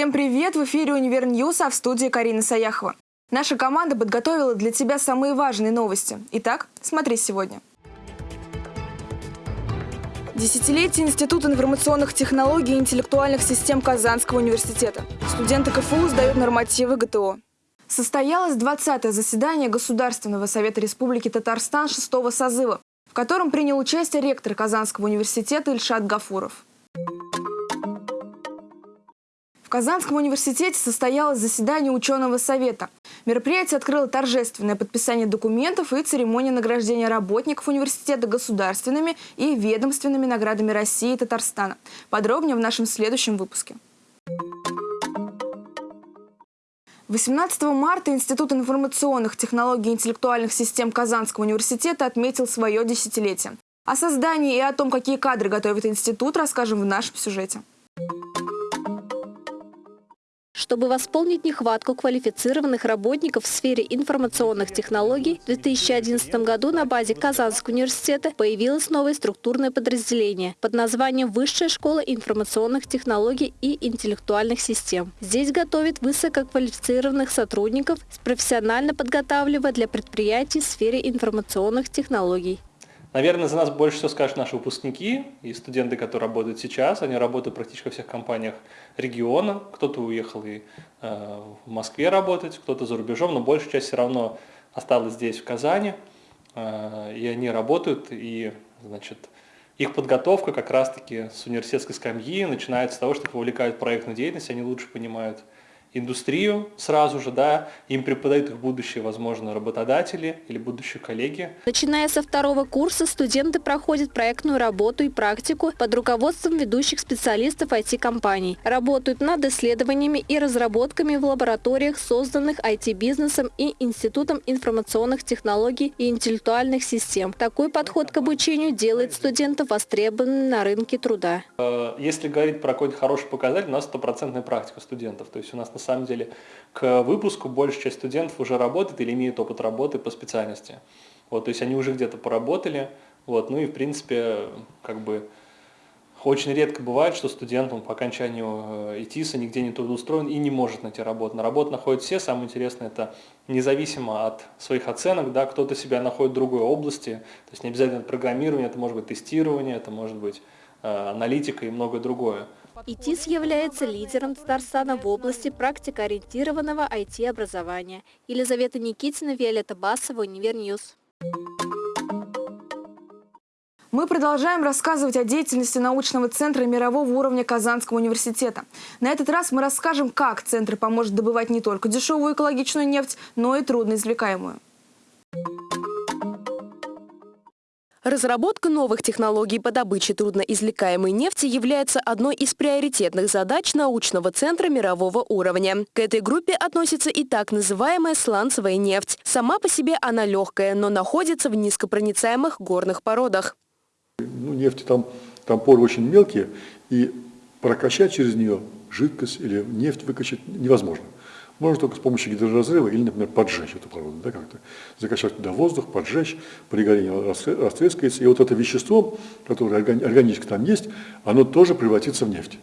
Всем привет! В эфире «Универ News», а в студии Карина Саяхова. Наша команда подготовила для тебя самые важные новости. Итак, смотри сегодня. Десятилетие Института информационных технологий и интеллектуальных систем Казанского университета. Студенты КФУ сдают нормативы ГТО. Состоялось 20-е заседание Государственного совета Республики Татарстан 6 созыва, в котором принял участие ректор Казанского университета Ильшат Гафуров. В Казанском университете состоялось заседание ученого совета. Мероприятие открыло торжественное подписание документов и церемония награждения работников университета государственными и ведомственными наградами России и Татарстана. Подробнее в нашем следующем выпуске. 18 марта Институт информационных технологий и интеллектуальных систем Казанского университета отметил свое десятилетие. О создании и о том, какие кадры готовит институт, расскажем в нашем сюжете. Чтобы восполнить нехватку квалифицированных работников в сфере информационных технологий, в 2011 году на базе Казанского университета появилось новое структурное подразделение под названием Высшая школа информационных технологий и интеллектуальных систем. Здесь готовят высококвалифицированных сотрудников, профессионально подготавливая для предприятий в сфере информационных технологий. Наверное, за нас больше всего скажут наши выпускники и студенты, которые работают сейчас. Они работают практически во всех компаниях региона. Кто-то уехал и э, в Москве работать, кто-то за рубежом, но большая часть все равно осталась здесь, в Казани. Э, и они работают, и, значит, их подготовка как раз-таки с университетской скамьи начинается с того, что их вовлекают в проектную деятельность, они лучше понимают, индустрию сразу же, да, им преподают их будущие, возможно, работодатели или будущие коллеги. Начиная со второго курса студенты проходят проектную работу и практику под руководством ведущих специалистов IT-компаний. Работают над исследованиями и разработками в лабораториях, созданных IT-бизнесом и Институтом информационных технологий и интеллектуальных систем. Такой подход к обучению делает студентов востребованными на рынке труда. Э, если говорить про какой-то хороший показатель, у нас стопроцентная практика студентов. То есть у нас на самом деле к выпуску большая часть студентов уже работает или имеет опыт работы по специальности. Вот, то есть они уже где-то поработали, вот, ну и в принципе как бы очень редко бывает, что студент он по окончанию э, ИТИСа нигде не трудоустроен и не может найти работу. На работу находят все, самое интересное это независимо от своих оценок, да, кто-то себя находит в другой области, то есть не обязательно программирование, это может быть тестирование, это может быть э, аналитика и многое другое. ИТИС является лидером Татарстана в области практикоориентированного IT-образования. Елизавета Никитина, Виолетта Басова, Универ News. Мы продолжаем рассказывать о деятельности научного центра мирового уровня Казанского университета. На этот раз мы расскажем, как центр поможет добывать не только дешевую экологичную нефть, но и трудноизвлекаемую. Разработка новых технологий по добыче трудноизвлекаемой нефти является одной из приоритетных задач научного центра мирового уровня. К этой группе относится и так называемая сланцевая нефть. Сама по себе она легкая, но находится в низкопроницаемых горных породах. Ну, нефти там, там поры очень мелкие, и прокачать через нее жидкость или нефть выкачать невозможно. Можно только с помощью гидроразрыва или, например, поджечь эту породу, да, как-то закачать туда воздух, поджечь, при горении растрескается, и вот это вещество, которое органически там есть, оно тоже превратится в нефть.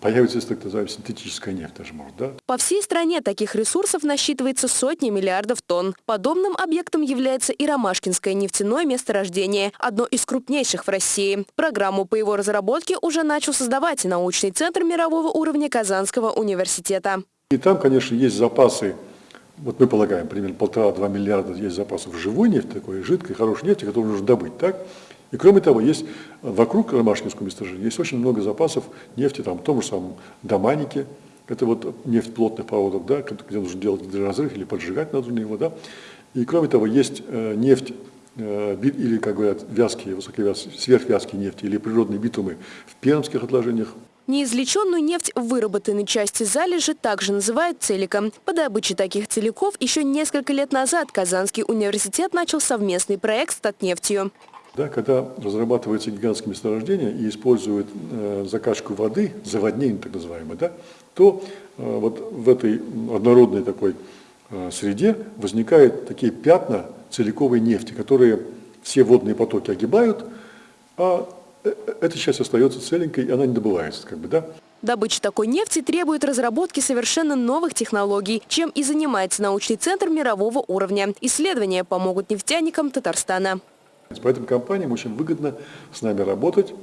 Появится, так называемая, синтетическая нефть даже может, да? По всей стране таких ресурсов насчитывается сотни миллиардов тонн. Подобным объектом является и Ромашкинское нефтяное месторождение, одно из крупнейших в России. Программу по его разработке уже начал создавать научный центр мирового уровня Казанского университета. И там, конечно, есть запасы, вот мы полагаем, примерно полтора-два миллиарда есть запасов живой нефти, такой жидкой, хорошей нефти, которую нужно добыть, так? И кроме того, есть вокруг Ромашкинского месторождения есть очень много запасов нефти, там, в том же самом Доманике, это вот нефть плотных проводов, да, где нужно делать гидроразрыв или поджигать надо его, да. И кроме того, есть э, нефть э, или, как говорят, вязкие, высоковязкие, сверхвязкие нефти или природные битумы в пермских отложениях, Неизвлеченную нефть в выработанной части залежи также называют целиком. По добыче таких целиков еще несколько лет назад Казанский университет начал совместный проект с Татнефтью. Да, когда разрабатываются гигантские месторождения и используют э, закачку воды, заводнение так называемое, да, то э, вот в этой однородной такой э, среде возникают такие пятна целиковой нефти, которые все водные потоки огибают, а эта часть остается целенькой, и она не добывается. Как бы, да? Добыча такой нефти требует разработки совершенно новых технологий, чем и занимается научный центр мирового уровня. Исследования помогут нефтяникам Татарстана. Поэтому компаниям очень выгодно с нами работать,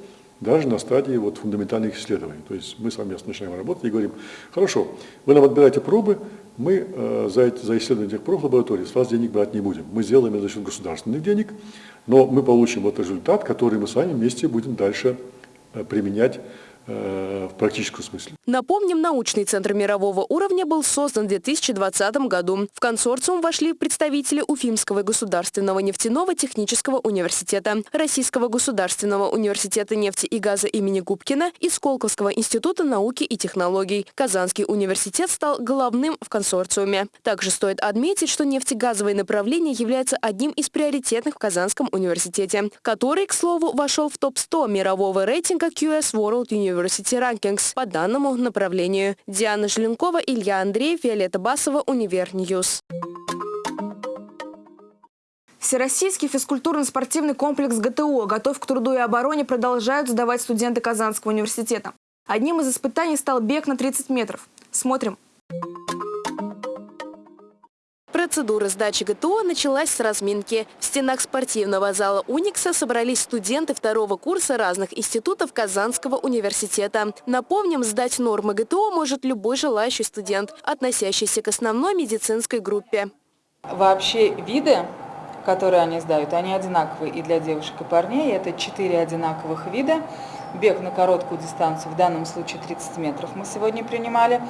даже на стадии вот фундаментальных исследований. То есть мы совместно начинаем работать и говорим, хорошо, вы нам отбираете пробы, мы э, за, эти, за исследование этих проб в лаборатории с вас денег брать не будем. Мы сделаем это за счет государственных денег, но мы получим вот результат, который мы с вами вместе будем дальше э, применять в практическом смысле. Напомним, научный центр мирового уровня был создан в 2020 году. В консорциум вошли представители Уфимского государственного нефтяного технического университета, Российского государственного университета нефти и газа имени Губкина и Сколковского института науки и технологий. Казанский университет стал главным в консорциуме. Также стоит отметить, что нефтегазовое направление является одним из приоритетных в Казанском университете, который, к слову, вошел в топ-100 мирового рейтинга QS World University University Rankings по данному направлению. Диана Желенкова, Илья Андреев, Виолетта Басова, Универ News. Всероссийский физкультурно-спортивный комплекс ГТО «Готов к труду и обороне» продолжают сдавать студенты Казанского университета. Одним из испытаний стал бег на 30 метров. Смотрим. Процедура сдачи ГТО началась с разминки. В стенах спортивного зала «Уникса» собрались студенты второго курса разных институтов Казанского университета. Напомним, сдать нормы ГТО может любой желающий студент, относящийся к основной медицинской группе. Вообще виды, которые они сдают, они одинаковые и для девушек, и парней. Это четыре одинаковых вида. Бег на короткую дистанцию, в данном случае 30 метров мы сегодня принимали.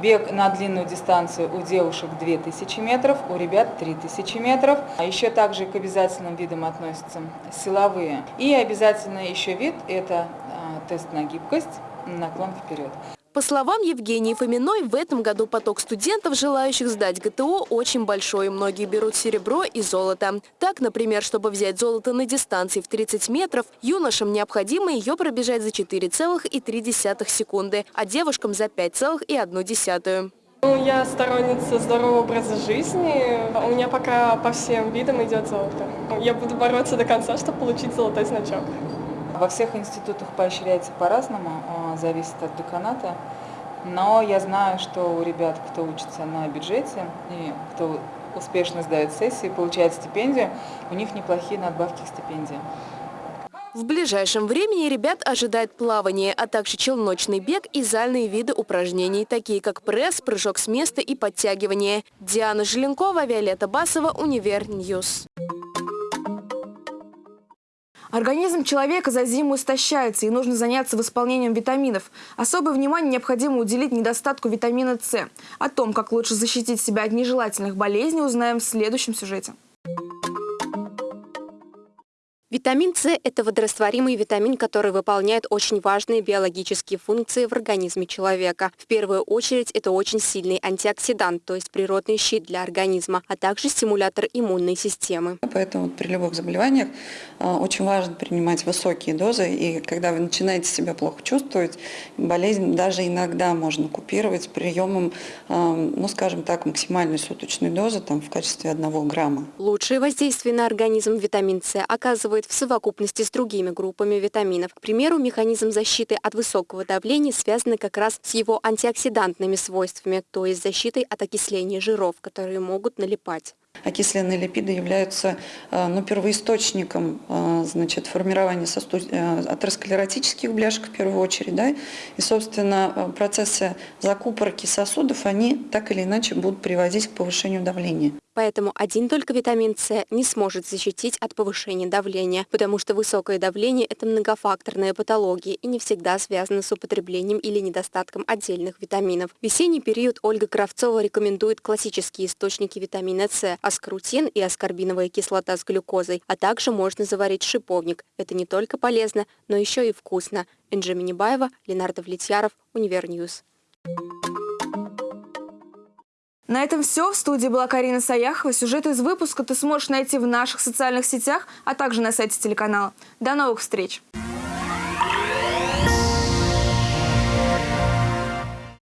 Бег на длинную дистанцию у девушек 2000 метров, у ребят 3000 метров. А еще также к обязательным видам относятся силовые. И обязательно еще вид – это а, тест на гибкость, наклон вперед. По словам Евгении Фоминой, в этом году поток студентов, желающих сдать ГТО, очень большой. Многие берут серебро и золото. Так, например, чтобы взять золото на дистанции в 30 метров, юношам необходимо ее пробежать за 4,3 секунды, а девушкам за 5,1. Ну, я сторонница здорового образа жизни. У меня пока по всем видам идет золото. Я буду бороться до конца, чтобы получить золотой значок. Во всех институтах поощряется по-разному, а, зависит от деканата. Но я знаю, что у ребят, кто учится на бюджете и кто успешно сдает сессии, получает стипендию, у них неплохие надбавки к стипендии. В ближайшем времени ребят ожидает плавание, а также челночный бег и зальные виды упражнений, такие как пресс, прыжок с места и подтягивание. Диана Желенкова, Виолетта Басова, Универ News. Организм человека за зиму истощается, и нужно заняться восполнением витаминов. Особое внимание необходимо уделить недостатку витамина С. О том, как лучше защитить себя от нежелательных болезней, узнаем в следующем сюжете. Витамин С – это водорастворимый витамин, который выполняет очень важные биологические функции в организме человека. В первую очередь это очень сильный антиоксидант, то есть природный щит для организма, а также стимулятор иммунной системы. Поэтому при любых заболеваниях а, очень важно принимать высокие дозы, и когда вы начинаете себя плохо чувствовать, болезнь даже иногда можно купировать приемом, а, ну скажем так, максимальной суточной дозы там, в качестве одного грамма. Лучшее воздействие на организм витамин С оказывает действует в совокупности с другими группами витаминов. К примеру, механизм защиты от высокого давления связан как раз с его антиоксидантными свойствами, то есть защитой от окисления жиров, которые могут налипать. Окисленные липиды являются э, ну, первоисточником э, значит, формирования сосуд... Э, атеросклеротических бляшек в первую очередь. Да? И, собственно, процессы закупорки сосудов, они так или иначе будут приводить к повышению давления. Поэтому один только витамин С не сможет защитить от повышения давления, потому что высокое давление – это многофакторная патология и не всегда связана с употреблением или недостатком отдельных витаминов. В весенний период Ольга Кравцова рекомендует классические источники витамина С – аскорутин и аскорбиновая кислота с глюкозой, а также можно заварить шиповник. Это не только полезно, но еще и вкусно. Энджи Минибаева, Ленардо Влетьяров, Универ News. На этом все. В студии была Карина Саяхова. Сюжет из выпуска ты сможешь найти в наших социальных сетях, а также на сайте телеканала. До новых встреч!